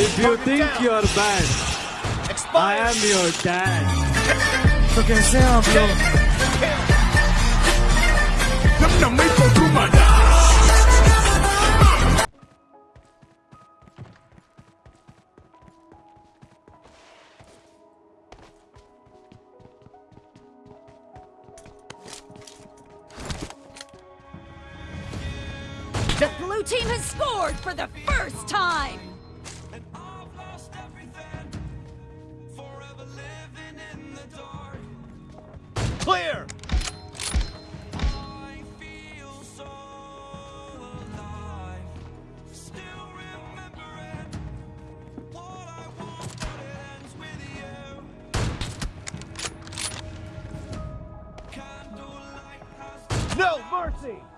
If you think down. you're bad, Expires. I am your dad. तो कैसे हैं आप लोग? नम नम मैं कोटू मारा. The blue team has scored for the first time! see.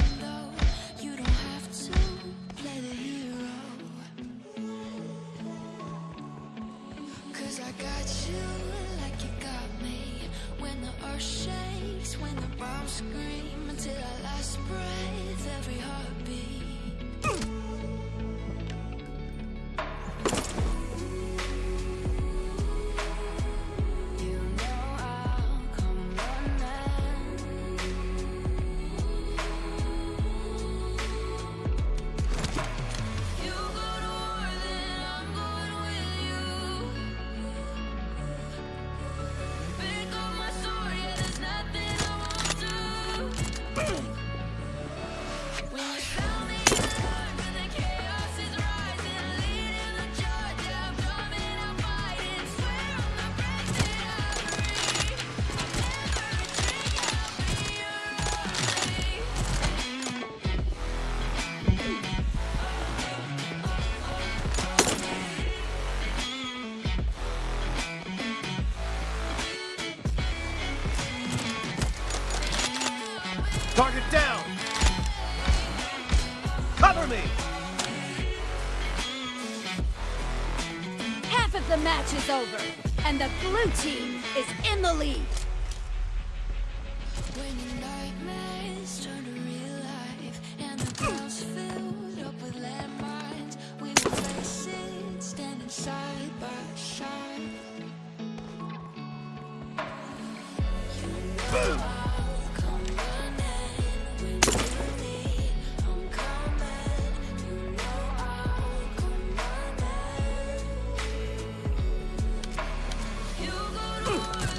shakes when the bombs scream until our last breath, every heartbeat. Target down! Cover me! Half of the match is over, and the blue team is in the lead.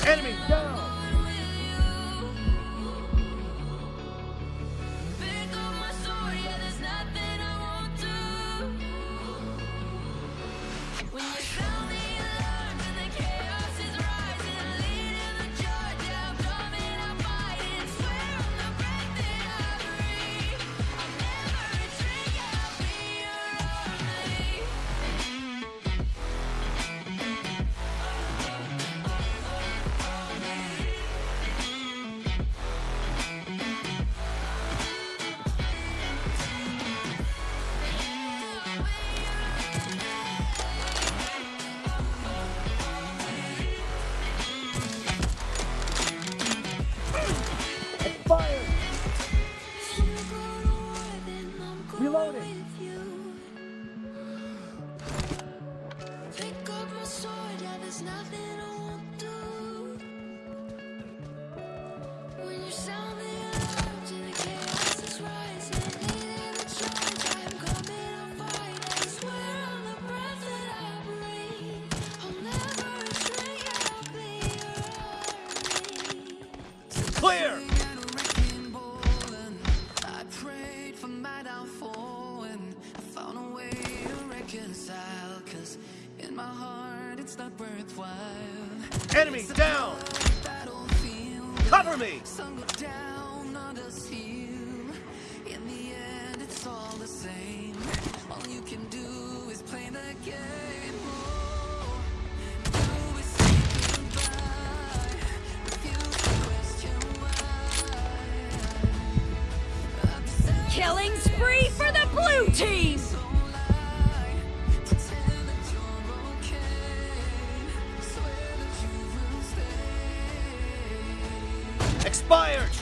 Enemy. down! Cover me! fired!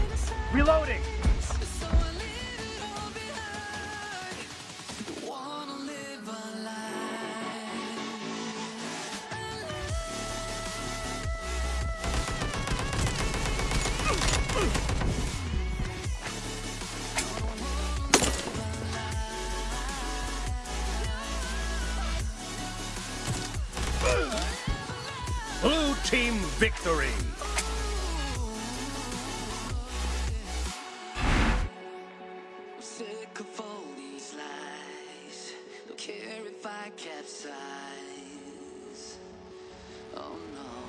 Reloading! I capsize? Oh no.